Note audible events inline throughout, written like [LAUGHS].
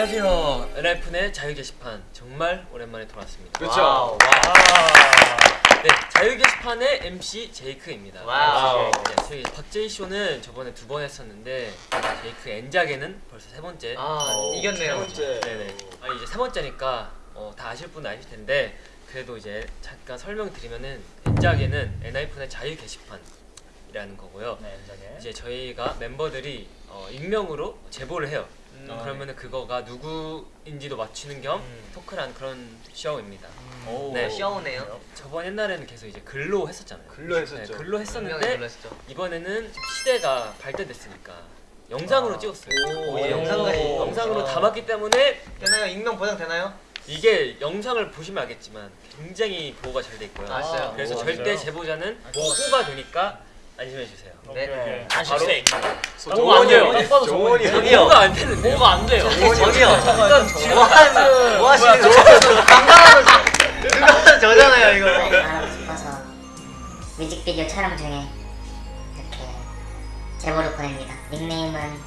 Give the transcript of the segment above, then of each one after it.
안녕하세요. 엔하이픈의 자유 게시판 정말 오랜만에 돌아왔습니다. 그렇죠. Wow. 네, 자유 게시판의 MC 제이크입니다. Wow. 네, 저희 박제이 쇼는 저번에 두 번 했었는데 제이크 엔자게는 벌써 세 번째. 아 오, 이겼네요. 세 번째. 네네. 아 이제 세 번째니까 어, 다 아실 분은 아실 텐데 그래도 이제 잠깐 설명드리면은 엔자게는 엔하이픈의 자유 게시판 이라는 거고요. 네. 이제 저희가 멤버들이 어, 익명으로 제보를 해요. 음. 그러면은 그거가 누구인지도 맞추는 겸 음. 토크란 그런 쇼입니다. 오, 네. 시원해요. 저번 옛날에는 계속 이제 글로 했었잖아요. 글로 했었죠. 네, 글로 했었는데 놀랐죠. 이번에는 시대가 발전됐으니까 영상으로 아. 찍었어요. 오, 이제 영상까지. 영상으로 아. 담았기 때문에 되나요? 익명 보장 되나요? 이게 영상을 보시면 알겠지만 굉장히 보호가 잘 돼 있고요. 아? 그래서 오, 절대? 제보자는 보호가 되니까 안심해 주세요. 네. 오케이. 바로 뭐가 안 돼요. 딱 봐도 정원이 정원이에요. 저기요. 보호가 안 되는데. 뭐가 안 돼요. 저기요. 지금 뭐 하는 뭐 하시는 거예요? 누가 저잖아요 이거. 말하고 싶어서 뮤직비디오 촬영 중에 이렇게 제보를 보냅니다. 닉네임은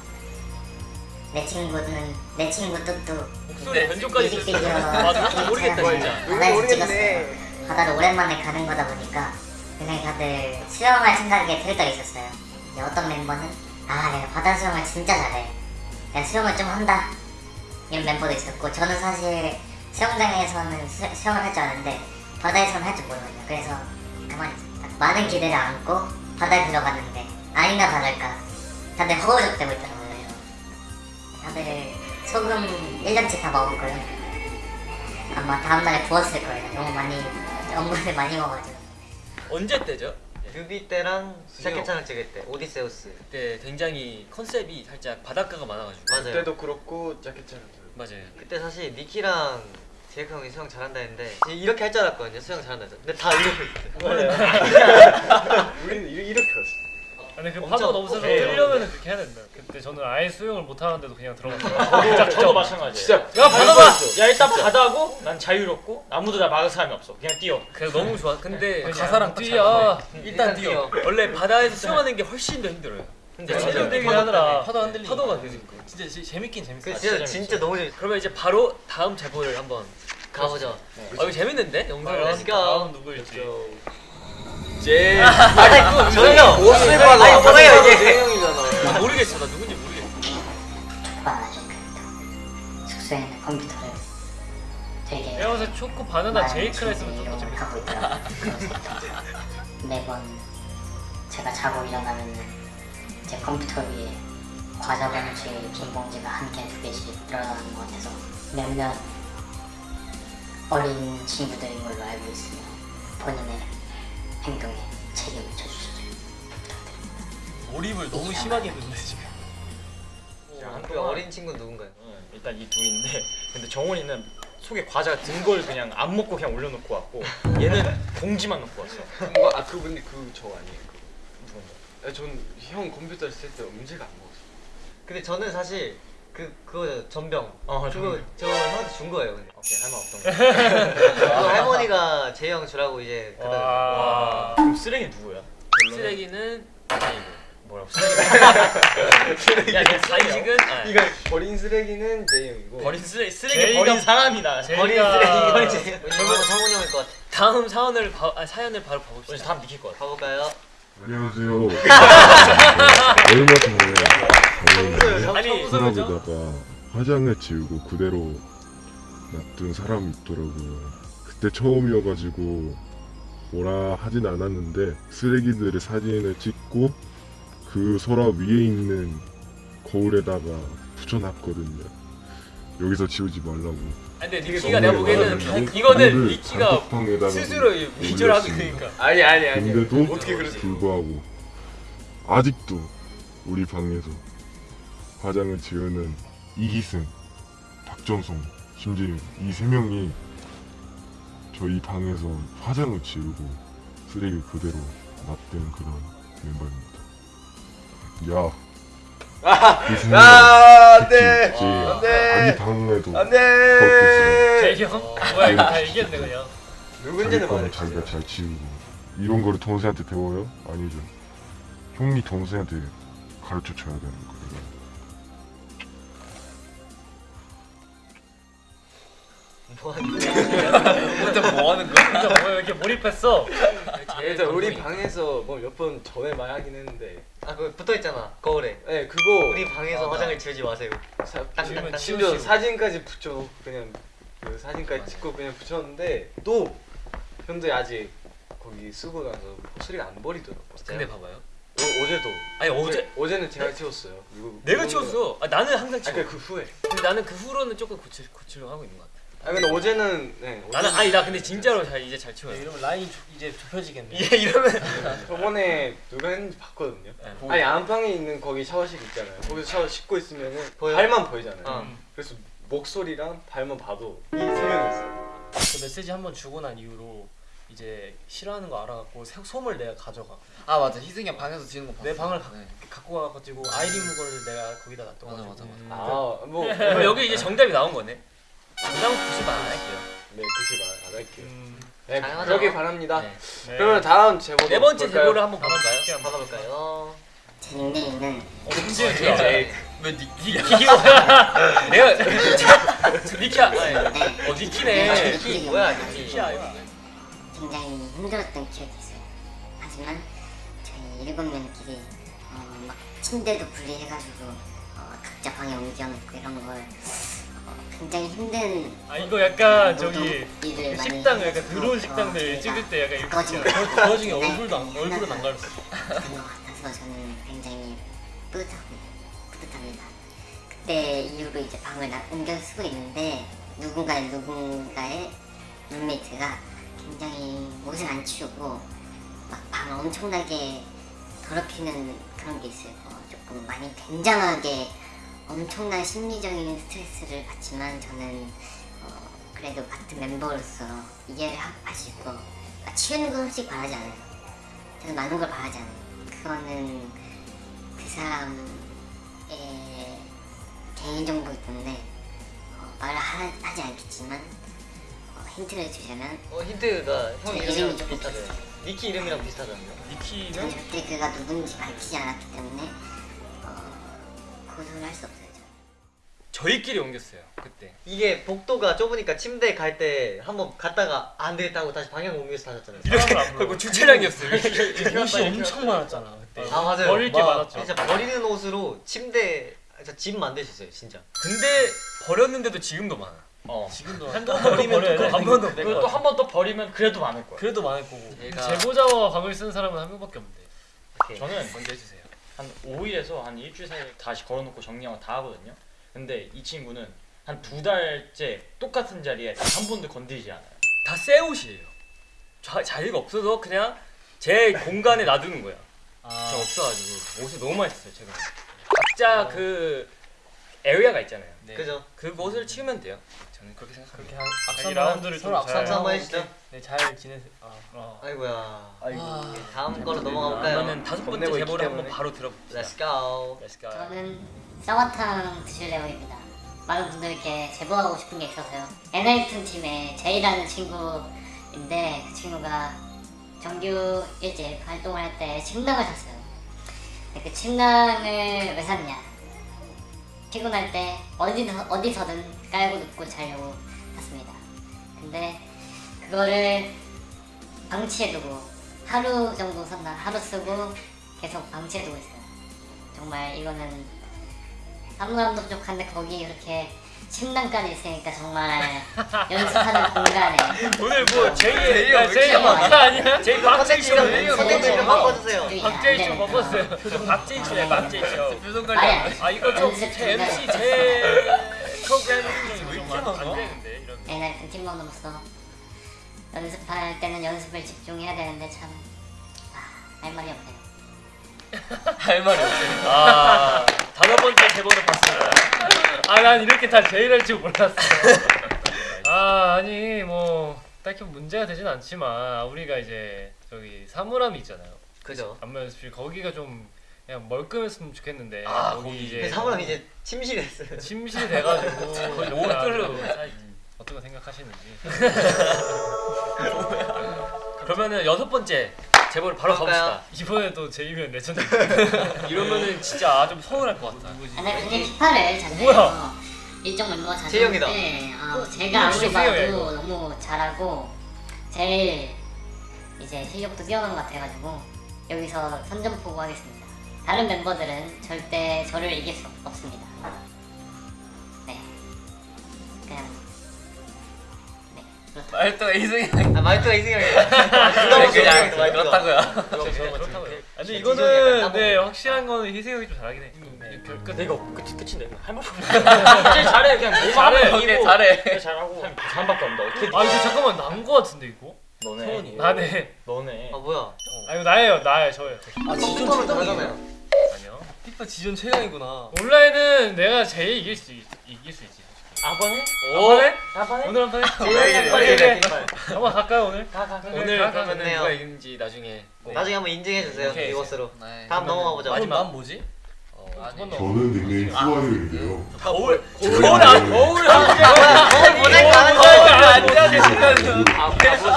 내 친구는 내 친구 뚜뚜 목소리 변조까지 뮤직비디오. 아, 모르겠다 진짜. 바다에서 찍었어요. 바다를 오랜만에 가는 거다 보니까 그냥 다들 수영할 생각에 들떠 있었어요. 어떤 멤버는 아 내가 바다 수영을 진짜 잘해. 내가 수영을 좀 한다. 이런 멤버도 있었고 저는 사실 수영장에서는 수, 수영을 할 줄 아는데 바다에서는 할 줄 모르거든요. 그래서 가만히 있었다. 많은 기대를 안고 바다에 들어갔는데 아니나 다를까 다들 허우적대고 있더라고요. 다들 소금 1년치 다 먹었고요. 아마 다음날에 부었을 거예요. 너무 많이 [LAUGHS] 업무를 많이 먹어가지고. 언제 때죠? 뮤비 때랑 샤켓찬을 찍을 때 오디세우스. 그때 굉장히 컨셉이 살짝 바닷가가 많아가지고 맞아요. 그때도 그렇고 자켓처럼. 맞아요. 그때 사실 니키랑 제이크 형이 수영 잘한다 했는데 이렇게 할 줄 알았거든요. 수영 잘한다 해서. 근데 다 이러고 있어요. [LAUGHS] 우리는 이- 이렇게 했어. 근데 그 파도가 너무 세서 커요. 뛰려면 그렇게 해야 된다. 그때 저는 아예 수영을 못 하는데도 그냥 들어갔어요. 저도, 저도 마찬가지예요. 진짜 야 바다가. 야 일단 바다고 난 자유롭고 아무도 나 막을 사람이 없어. 그냥 뛰어. 그래서 너무 좋아. 근데 가사랑 뛰어. 일단 뛰어. 원래 바다에서 수영하는 게 훨씬 더 힘들어요. 근데 진짜 진짜 흔들리긴 파도 하더라. 파도 흔들리. 파도가 되니까. 진짜 재- 재밌긴 재밌어. 그 아, 진짜 진짜 진짜 너무 재밌어. 그러면 이제 바로 다음 제보를 한번 가보죠. 어 이거 재밌는데 영상을 Let's go. 다음 누구일지. 제 저요. 옷을 아니, 봐도 뭐예요, 이게? 재영이잖아. 아, 모르겠어 나 누군지 모르겠어. 숙소에 있는 컴퓨터를 되게 내가 때 초코 바나나 제이크라 했으면 좀더 이용을 재밌어. 하고 있더라고요. 매번 제가 자고 일어나면 제 컴퓨터 위에 과자 봉지, 빈 봉지가 한 개, 두 개씩 늘어나는 것 같아서 몇몇 어린 친구들인 걸로 알고 있으며 본인의 행동에 책임을 져주시죠. 부탁드립니다. 몰입을 너무 심하게 했는데 지금. 그 어린 친구 누군가요? 어, 일단 이 둘인데 근데 정원이는 속에 과자가 든걸 그냥 안 먹고 그냥 올려놓고 왔고 얘는 봉지만 놓고 왔어. 뭐, 아 그분이 그저 아니에요. 누군가. 아, 전형 컴퓨터를 쓸 때 음식 안 먹었어. 근데 저는 사실 그 그거 전병. 어, 그거 전병. 저 형한테 준 거예요. 근데. 오케이 할말 없던 거. [LAUGHS] 그거 할머니가 제이 형 주라고 이제 그다 와. 그럼 쓰레기 누구야? 쓰레기는 뭐라고 쓰레기? [LAUGHS] 야, 간식은 아, 이거 버린 쓰레기는 제형이고. 버린 쓰레기 쓰레기 제이가- 버린 사람이다. 제이가- 버린 쓰레기 이거는 제이 형. 성훈이 형일 것 같아. 다음 사연을 봐, 아, 사연을 바로 봐봅시다. 다음 니킬 것 같아. 가볼까요? 안녕하세요. [LAUGHS] 얼마 전에 아니 서랍에다가 화장을 지우고 그대로 놔둔 사람이 있더라고요. 그때 처음이어가지고 뭐라 하진 않았는데 쓰레기들의 사진을 찍고 그 서랍 위에 있는 거울에다가 붙여놨거든요. 여기서 지우지 말라고. 아니, 근데 니키가 내가 보기에는 이거는 니키가 스스로 위조하고 있으니까. 아니 아니 아니. 근데도? 불구하고 아직도 우리 방에서 화장을 지우는 이기승, 박정성, 심지어 이 세 명이 저희 방에서 화장을 지우고 쓰레기 그대로 놔둔 그런 멤버입니다. 야, 이세 명 아, 안 돼. 제안 돼. 아기 방에도 안 돼. 형? 뭐야 이거 다 이겼네 그냥. 누군지는 말해. 자기가 잘 지우고 이런 거를 동생한테 배워요? 아니죠. 형이 동생한테 가르쳐 줘야 되는 거 뭐하는 뭐 하는 거야? 진짜 뭐야 이렇게 몰입했어? 일단 우리 방에서 뭐 몇 번 전에 말하긴 했는데. 아 그거 붙어있잖아 거울에. 네 그거 우리 방에서 화장을 지우지 마세요. 사, 땅땅땅 심지어. 사진까지 붙여놓고 그냥 그 사진까지 찍고 그냥 붙였는데 또 형들이 아직 거기 쓰고 나서 소리가 안 버리더라고 근데 봐봐요. 어, 어제도. 아니 어제 어제는 제가 치웠어요. 이거 내가 치웠어. 아, 나는 항상 아 치워. 그러니까 그 후에. 근데 나는 그 후로는 조금 고칠 고치려고 하고 있는 것 같아. 아 근데 어제는 네 나는 어제는 아니 나 근데 진짜로 잘 이제 잘 치워요. 이러면 라인이 좁- 이제 좁혀지겠네 얘 이러면 [LAUGHS] 저번에 누가 했는지 봤거든요 네. 아니 안방에 있는 거기 샤워실 있잖아요 거기서 샤워 씻고 있으면은 보여? 발만 보이잖아요 어. 그래서 목소리랑 발만 봐도 이 세 명이 있어요 그 메시지 한 번 주고 난 이후로 이제 싫어하는 거 알아갖고 새- 솜을 내가 가져가 아 맞아 희승이 형 방에서 지는 거 봤어 내 방을 가, 네. 갖고 와가지고 아이디 무거를 내가 거기다 놔둬가지고 맞아, 맞아, 아뭐 그럼 여기 이제 정답이 나온 거네. 부담 90안 할게요. 네 그치 말안 할게요 음, 네 당연하죠. 그러길 바랍니다 네. 네. 그러면 다음 제보 네 번째 제보를 한번 한번. 받아볼까요? 제 닉네임은 왜 니키 니키야? 내가 니키야. 네. 어 니키네. 니키 뭐야, 니키. 니키야, 굉장히 힘들었던 기억이 있어요. 하지만 저희 일곱 명끼리 어, 막 침대도 분리해가지고 어, 각자 방에 옮겨놓고 이런 걸 어, 굉장히 힘든 아 이거 약간 저기 일을 많이 식당 약간 더러운 식당들 저희가 찍을 때 약간 이렇게 그. 와중에 네. 얼굴도 안, 얼굴은 안 가렸어 같아서 저는 굉장히 뿌듯하고 뿌듯합니다. 그때 이후로 이제 방을 나, 옮겨 쓰고 있는데 누군가의 누군가의 룸메이트가 굉장히 옷을 안 치우고 막 방을 엄청나게 더럽히는 그런 게 있어요. 어, 조금 많이 굉장하게 엄청난 심리적인 스트레스를 받지만 저는 어, 그래도 같은 멤버로서 이해를 하- 하시고 아, 치우는 건 솔직히 바라지 않아요. 저는 많은 걸 바라지 않아요. 그거는 그 사람의 개인정보이기 때문에 어, 말을 하, 하지 않겠지만 어, 힌트를 주자면 어 힌트가 형 이름이 좀 비슷하대 니키 이름이랑 비슷하잖아요 니키는 그때 그가 누군지 밝히지 않았기 때문에 어, 고소를 할 수 없어요. 저희끼리 옮겼어요 그때. 이게 복도가 좁으니까 침대 갈 때 한번 갔다가 안 되겠다 하고 다시 방향 옮겨서 다녔잖아요 이렇게 그리고 주차장이었어요. 옷이 엄청 많았잖아 그때 아 맞아요 버릴 게막 많았죠 진짜 버리는 옷으로 침대 진짜 집 만드셨어요 진짜 근데 버렸는데도 지금도 많아. 어. 지금도 한번 버리면 버려야 또 돼. 한번 더. 그리고 또 한번또 버리면 그래도 많을 거야. 그래도 많을 거고 얘가- 제보자와 방을 쓰는 사람은 한 명밖에 없는데 저는 먼저 해주세요. 한 5일에서 한 일주일 사이에 다시 걸어놓고 정리하고 다 하거든요. 근데 이 친구는 한 두 달째 똑같은 자리에 단한 번도 건드리지 않아요. 다 새 옷이에요. 자, 자리가 없어서 그냥 제 공간에 놔두는 거야. 아, 저 없어가지고 옷을 너무 많이 썼어요 제가. 각자 그 에리아가 있잖아요. 네. 그죠? 그곳을 치우면 돼요. 저는 그렇게 그렇게 생각합니다. 한 악산 자기 라운드를 서로 좀잘 악산 한번 해주죠 네, 잘 지내세요 아, 어. 아이고야 아이고 다음 걸로 넘어가 볼까요? 그러면 다섯 번째 제보를 한번. 바로 들어봅시다. Let's go Let's go. 저는 쌍화탕 드실래요입니다. 많은 분들께 제보하고 싶은 게 있어서요. 엔하이픈 팀의 제이라는 친구인데 그 친구가 정규 일집 활동을 할 때 침낭을 샀어요. 그 침낭을 왜 샀냐? 피곤할 때 어디서, 어디서든 깔고 눕고 자려고 샀습니다. 근데 그거를 방치해두고 하루 정도 썼나 하루 쓰고 계속 방치해두고 있어요. 정말 이거는 사무감도 부족한데 거기 이렇게 침낭까지 있으니까 정말 연습하는 공간에 오늘 뭐 제이 야, 제이? 막사 아니야? 제이 박제이 쇼. 좀 바꿔주세요 박제이 쇼. 표정 박제이 쇼네 박제이 쇼. 표정 돼. 아 이거 좀 제. MC 제 프로그램 왜 이렇게 이런. NRF 팀원으로서 연습할 때는 연습을 집중해야 되는데 참 아, 할 말이 없네요. [LAUGHS] 할 말이 없어요. 아 다섯 번째 제보를 봤습니다. 아 난 이렇게 다 제일 할 줄 몰랐어 아 아니 뭐 딱히 문제가 되진 않지만 우리가 이제 저기 사물함이 있잖아요 그죠? 안무 연습실 거기가 좀 그냥 멀끔했으면 좋겠는데 아, 거기 거기. 이제 사무람 이제 침실했어요 [LAUGHS] 침실이 돼가지고 [LAUGHS] 거의 어떤 거 생각하시는지 [LAUGHS] 그러면은 여섯 번째 제보를 바로? 가봅시다. 이번에도 제이면 레전드 [LAUGHS] 이러면은 진짜 좀 서운할 것 같아. NRF 팀 피파를 잤어요. 뭐야? 일정 멤버 재영이다. 자체인데 아, 어, 제가 아무리 봐도 이거. 너무 잘하고 제일 이제 실력도 뛰어난 것 같아가지고 여기서 선전포고 하겠습니다. 다른 멤버들은 절대 저를 이길 수 없습니다. 말도 이승이 아 말투가 이승형이야. 형 그냥 말투가. 그렇다고요. 그렇다고요. 아니 이거는 네. 확실한 거는 희승이 형이 좀 잘하긴 해. 네. 그, 근데 이거 끝이 끝인데 할말 없어. 제일 잘해 그냥 뭐 잘해. 이기고 잘해. 잘하고 없는데 어떻게 아 이거 잠깐만 난거 같은데 이거? 너네 나네. 너네 아 뭐야? 아 이거 나예요 나예요 저예요. 아 컴퓨터는 다르잖아요. 아니요. 피파 지존 최강이구나. 온라인은 내가 제일 이길 수 있, 이길 수 있지. 아번에 오. 한 아번에 오늘 한번 해. 빨리. 해. 한번 갈까요 오늘? 가가 오늘 가, 가, 그러면은 좋네요. 누가 이긴지 나중에 꼭 나중에 한번 인증해 주세요. 오케이. 이것으로. 네. 다음 넘어가 보자. 마지막 뭐지? 어, 아니. 저는 닉네임 후아유인데요. 거울 거울 안 거울 거울 보낼 가는 거. 의식심이 앞에서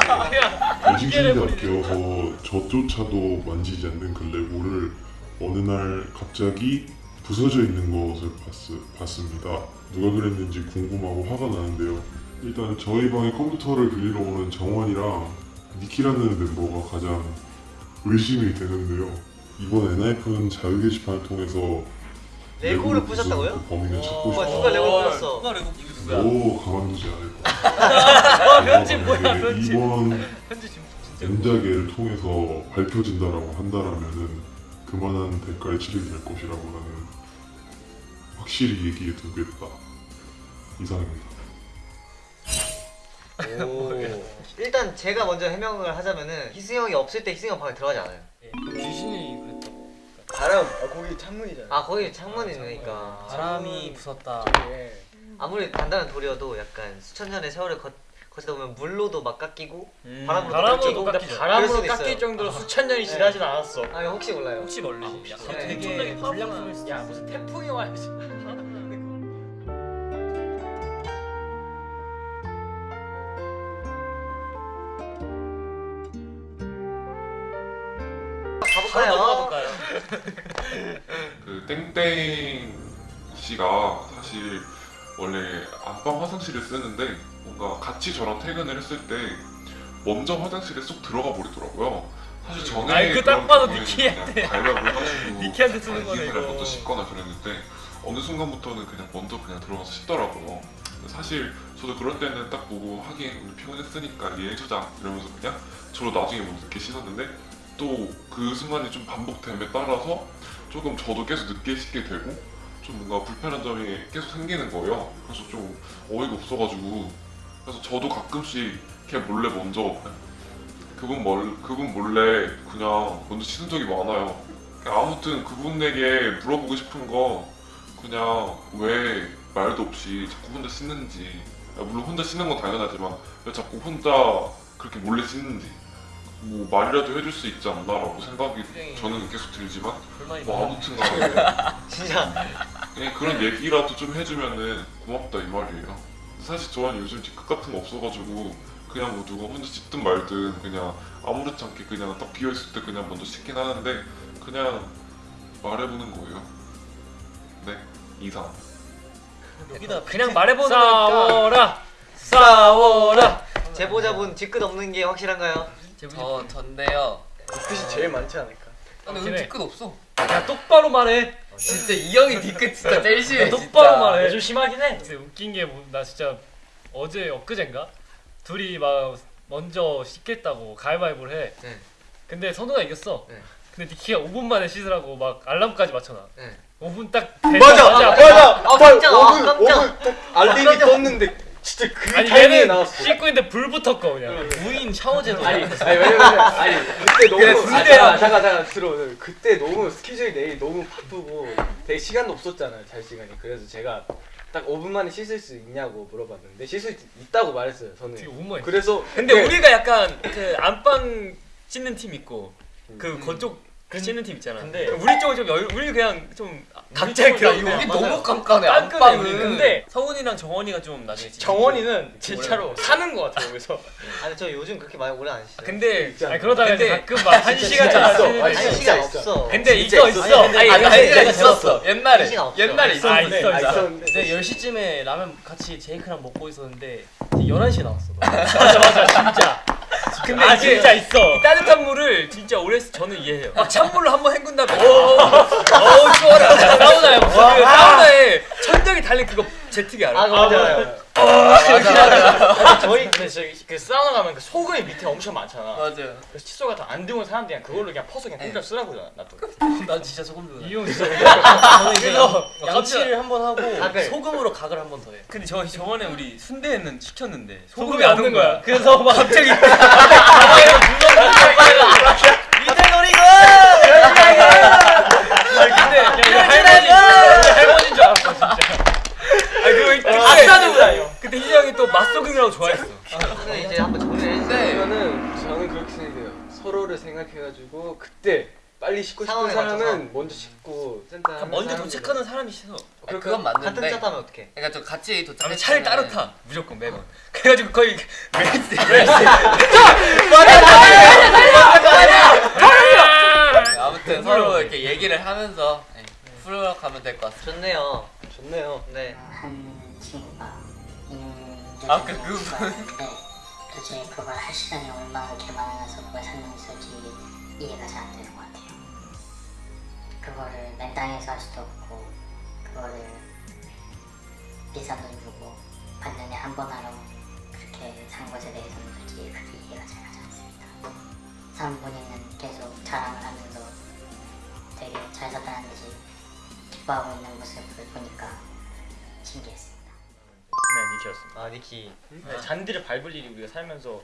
저조차도 만지지 않는 그 레고를 어느 날 갑자기 부서져 있는 것을 봤, 봤습니다. 누가 그랬는지 궁금하고 화가 나는데요. 일단 저희 방에 컴퓨터를 빌리러 오는 정원이랑 니키라는 멤버가 가장 의심이 되는데요. 이번 엔하이픈 자유 게시판을 통해서 레고를 부셨다고요? 그 범인을 찾고 오빠 싶다. 누가 레고 불렀어? 누가 레고 누구야? 오 가만두지 않을 거야. 와 편집 뭐야 편집. 이번. 엔자계를 통해서 밝혀진다라고 한다라면은 그만한 대가를 치르게 될 것이라고 나는 확실히 얘기해 두겠다. 이상입니다. 일단 제가 먼저 해명을 하자면은 희승 형이 없을 때 희승 형 방에 들어가지 않아요. 귀신이 그랬다고. 바람 아, 거기 창문이잖아. 아 거기 창문이 있으니까 바람이 부쉈다. 예. 아무리 단단한 돌이어도 약간 수천 년의 세월을 거, 거치다 보면 물로도 막 깎이고 바람으로도 바람으로도 깎이고 깎이죠. 바람으로 깎일. 정도로 수천 년이 지나진 않았어 아 혹시 몰라요. 혹시 멀리? 네. 되게 불량품일 수도 야 무슨 태풍이 와야지 [LAUGHS] 가볼까요? [LAUGHS] 그 땡땡 씨가 사실 원래 안방 화장실을 쓰는데 뭔가 같이 저랑 퇴근을 했을 때 먼저 화장실에 쏙 들어가 버리더라고요. 사실 전에 아이, 그딱 봐도 니키한테. 니키한테 [LAUGHS] 쓰는 거네, 이거. 먼저 씻거나 그랬는데 어느 순간부터는 그냥 먼저 그냥 들어가서 씻더라고요. 사실 저도 그럴 때는 딱 보고 하긴 피곤했으니까 이해해주자 이러면서 그냥 저로 나중에 먼저 늦게 씻었는데 또 그 순간이 좀 반복됨에 따라서 조금 저도 계속 늦게 씻게 되고 좀 뭔가 불편한 점이 계속 생기는 거예요. 그래서 좀 어이가 없어가지고 그래서 저도 가끔씩 걔 몰래 먼저 그분 몰 그분 몰래 그냥 먼저 씻은 적이 많아요. 아무튼 그분에게 물어보고 싶은 거 그냥 왜 말도 없이 자꾸 혼자 씻는지. 아, 물론 혼자 씻는 건 당연하지만 왜 자꾸 혼자 그렇게 몰래 씻는지. 뭐 말이라도 해줄 수 있지 않나라고 생각이 저는 계속 들지만 뭐 아무튼 간에. [LAUGHS] 진짜. 그냥 그런 얘기라도 좀 해주면은 고맙다 이 말이에요. 사실 저는 요즘 뒤끝 같은 거 없어가지고 그냥 뭐 누가 혼자 씻든 말든 그냥 아무렇지 않게 그냥 딱 비어 있을 때 그냥 먼저 씻긴 하는데 그냥 말해보는 거예요. 네 이상. 여기다 그냥 말해보는 거니까 싸워라 싸워라. 제보자분 뒤끝 없는 게 확실한가요? 저 전데요. 끝이 제일 많지 않을까? 근데 그래. 오늘 뒤끝 없어. 야 똑바로 말해. 진짜 이 형이 뒤끝 진짜 제일 심해. 똑바로 말해. 좀 심하긴 해 근데 웃긴 게 나 진짜 어제 엊그젠가 둘이 막 먼저 씻겠다고 가위바위보를 해. 네. 근데 선우가 이겼어. 네. 근데 니키가 5분 만에 씻으라고 막 알람까지 맞춰놔. 네. 5분 딱 맞아 맞아. 아, 깜짝, 아, 5분 깜짝. 5분 딱 알림이 떴는데 진짜 그 아니 타이밍에 얘는 나왔어. 씻고 있는데 불 붙었고 그냥. 무인 샤워제도. 아니 아니 왜냐면 아니 그때 너무 그래, 아. 잠깐 잠깐 잠깐 들어 그때 너무 스케줄이 내일 너무 바쁘고 되게 시간도 없었잖아요 잘 시간이 그래서 제가 딱 5분 만에 씻을 수 있냐고 물어봤는데 씻을 수 있다고 말했어요 저는 되게 5분만. 그래서 근데 네. 우리가 약간 그 안방 씻는 팀 있고 그 음. 그쪽 치는 팀 있잖아. 근데- 우리 쪽은 좀 여유, 우리 그냥 좀 각자 여기 맞아요. 너무 깜깜해. 깜깜해 우리. 안방은. 근데 성훈이랑 정원이가 좀 나중에 정원이는 진짜로 사는 것 같아요 여기서. [LAUGHS] 아니 저 요즘 그렇게 많이 오래 안 쉬어요. 근데 아니 그러다가 근데 가끔 막한 시간 있어. 한데 시간. 없어. 근데 진짜 있어 있어. 있어. 아니, 내가 있어. 들었어. 옛날에. 아 아, 옛날에 있었는데 있었는데. 이제 10시쯤에 라면 같이 제이크랑 먹고 있었는데 이제 11시에 나왔어. [LAUGHS] 맞아 맞아 진짜. 근데 아 이게 진짜 있어. 이 따뜻한 물을 진짜 오래 쓰- 저는 이해해요. 막 찬물로 한번 헹군 다음에 어우 추워라. 사우나에 그 사우나에 천장이 달린 그거 제트기 알아? 아 맞아요. 맞아 맞아. 저희 근데 저기 그 사우나 가면 그 소금이 밑에 엄청 많잖아. 맞아요. 그래서 칫솔 같은 안 드문 사람들이 그냥 그걸로 그냥 퍼서 그냥 공짜 쓰라고 놔둬. 난 진짜 소금 들어. 이용 진짜. [LAUGHS] 저는 이제 그래서 양- 양치를 한 번 하고 각을. 소금으로 각을 한 번 더 해. 근데 저 저번에 우리 순대는 시켰는데 소금이 안든 거야. 그래서 막 갑자기 [LAUGHS] 이제 노리고. 근데 할머니 할머니인 줄 알았어 진짜. 아 그리고 그때 아싸는 다요. 그때 희정이또 맛소금이라고 좋아했어. 저는 이제 한번 정리를 그러면은 저는 그렇게 생각해요. 서로를 생각해가지고 그때 빨리 씻고 싶은 사람은. 먼저 씻고 센터 하는 먼저 도착하는 사람이 싫어. 아니, 그건 같은 맞는데. 차 타면 어떡해? 그러니까 좀 같이 도착. 차를 따로 타 무조건 매번. 그래가지고 거의 매일 아무튼 서로 이렇게 얘기를 하면서 네, 풀어가면 될 것 같습니다. 좋네요. 좋네요. 네. 한 친구가 있는 아, 그- 그 도대체 그걸 할 시간이 얼마나 이렇게 많아서 그걸 설명했을지 이해가 잘 안 되는 것 같아요. 그거를 맨땅에서 할 수도 없고 그거를 비싼 돈 주고 반년에 한 번 하러 그렇게 산 것에 대해서는 솔직히 그렇게 이해가 잘 가지 않습니다. 산 본인은 계속 자랑을 하면서 되게 잘 살다는 듯이 기뻐하고 있는 모습을 보니까 신기했습니다. 네 니키였습니다. 아 니키. 네, 잔디를 밟을 일이 우리가 살면서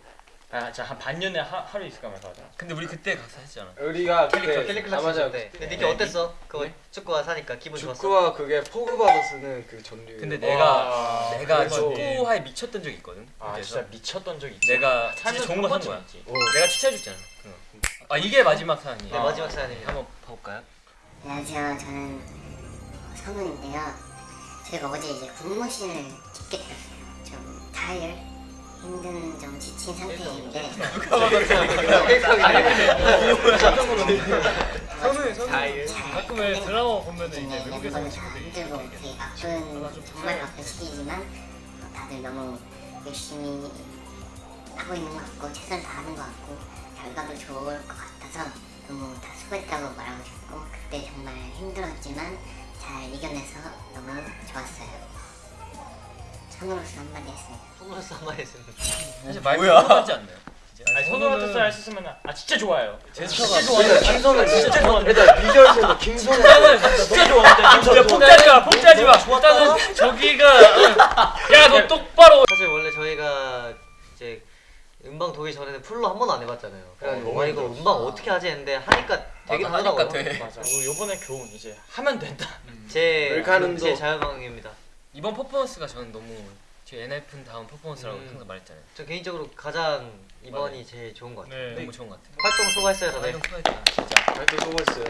아, 한 반년에 하, 하루 있을까 말까 하잖아. 근데 우리 그때 각사 했잖아. 우리가 그때 캘리 아, 맞아. 때. 근데 니키 어땠어? 그거 축구화 사니까 기분 좋았어? 축구와 그게 포그 받아 쓰는 그 전류. 근데 와, 내가 내가 그래서- 축구화에 미쳤던 적이 있거든. 아 그래서 진짜 미쳤던 적이 있지. 내가 진짜 살면서 좋은 거한산 거야. 어. 내가 추천해 줬잖아. 그거. 아 이게 마지막 사연이에요. 네 마지막 사연입니다. 한번 봐 볼까요? 안녕하세요. 저는 선우인데요. 제가 어제 이제 군무신을 좀 타일 힘든 좀 지친 상태인데 선우 선우. 가끔 왜 드라마 보면은 이제 요즘에 외국에서 온 친구들이 힘들고 되게 바쁜 정말 바쁜 시기지만 어, 다들 너무 열심히 하고 있는 것 같고 최선을 다하는 것 같고 결과도 좋을 것 같아서 너무 다 수고했다고 말하고 싶고 그때 정말 힘들었지만 잘 이겨내서 너무 좋았어요. 선우로서 한마디 했습니다. 손으로서 한마디 했습니다. 사실 말 같지 않나요? 아니 선우한테 쌀 했으면 아 진짜 좋아요. 제스처가 진짜 김선우 진짜 좋아한다. 일단 비주얼에서 김선우 진짜 좋아한다. 진짜 폭주하지 마 폭주하지 마. 일단은 저기가 야 너 똑바로. 사실 원래 저희가 이제 음방 도기 전에는 풀로 한 번도 안 해봤잖아요. 그래가지고 너무 와 이거 음방 어떻게 하지 했는데 하니까 되게 맞아. 돼. 맞아. 요번에 교훈 이제 하면 된다. 제 자유방입니다. 이번 퍼포먼스가 저는 너무 제 NF는 다음 퍼포먼스라고 음. 항상 말했잖아요. 저 개인적으로 가장 이번이 맞아요. 제일 좋은 것 같아요. 네. 너무 좋은 것 같아요. 활동 수고했어요 다들. 활동 수고했다 진짜. 발표 수고했어요.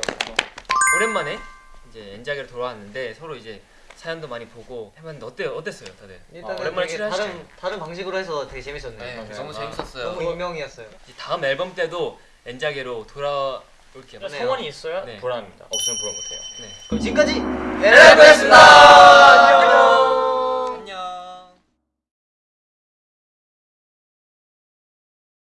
오랜만에 이제 엔자기로 돌아왔는데 서로 이제 사연도 많이 보고 해봤는데 어때요? 어땠어요, 다들? 일단은 아, 오랜만에 출연하시죠. 다른 다른 방식으로 해서 되게 재밌었네요. 네, 맞아요. 너무 아, 재밌었어요. 너무 익명이었어요. 이제 다음 앨범 때도 엔자기로 돌아올게요. 네. 성원이 있어야 네. 불안합니다. 없으면 불안 못해요. 네. 그럼 지금까지 에라이브였습니다. 안녕.